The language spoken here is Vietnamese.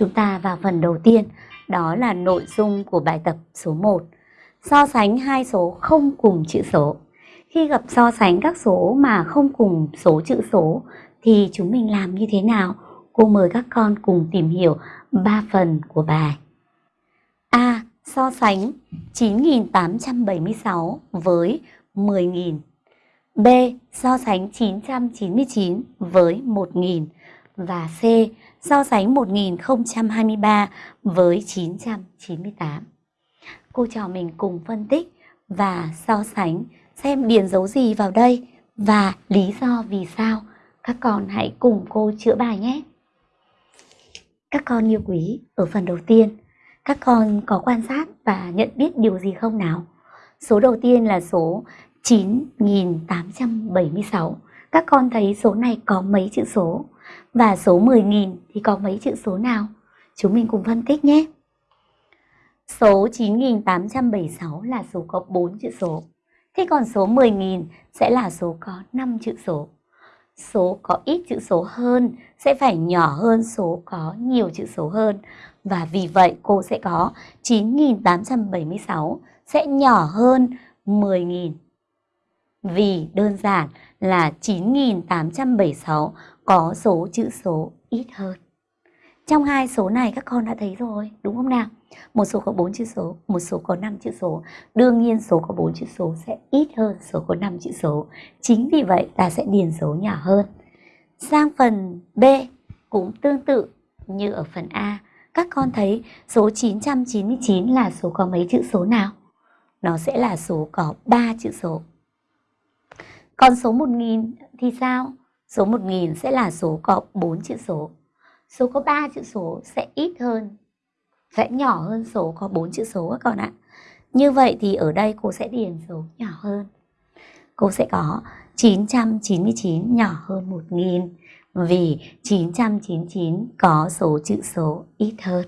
Chúng ta vào phần đầu tiên, đó là nội dung của bài tập số 1. So sánh hai số không cùng chữ số. Khi gặp so sánh các số mà không cùng số chữ số thì chúng mình làm như thế nào? Cô mời các con cùng tìm hiểu 3 phần của bài. A. So sánh 9.876 với 10.000. B. So sánh 999 với 1.000. Và C. So sánh 1023 với 998. Cô trò mình cùng phân tích và so sánh xem điền dấu gì vào đây và lý do vì sao. Các con hãy cùng cô chữa bài nhé. Các con yêu quý, ở phần đầu tiên, các con có quan sát và nhận biết điều gì không nào? Số đầu tiên là số 9.876. Các con thấy số này có mấy chữ số? Và số 10.000 thì có mấy chữ số nào? Chúng mình cùng phân tích nhé. Số 9876 là số có 4 chữ số. Thế còn số 10.000 sẽ là số có 5 chữ số. Số có ít chữ số hơn sẽ phải nhỏ hơn số có nhiều chữ số hơn. Và vì vậy, cô sẽ có 9.876 sẽ nhỏ hơn 10.000. Vì đơn giản là 9.876 có số chữ số ít hơn. Trong hai số này các con đã thấy rồi, đúng không nào? Một số có 4 chữ số, một số có 5 chữ số. Đương nhiên số có 4 chữ số sẽ ít hơn số có 5 chữ số. Chính vì vậy ta sẽ điền số nhỏ hơn. Sang phần B cũng tương tự như ở phần A. Các con thấy số 999 là số có mấy chữ số nào? Nó sẽ là số có 3 chữ số. Còn số 1000 thì sao? Số 1000 sẽ là số có 4 chữ số. Số có 3 chữ số sẽ ít hơn, sẽ nhỏ hơn số có 4 chữ số các con ạ. Như vậy thì ở đây cô sẽ điền số nhỏ hơn. Cô sẽ có 999 nhỏ hơn 1000 vì 999 có số chữ số ít hơn.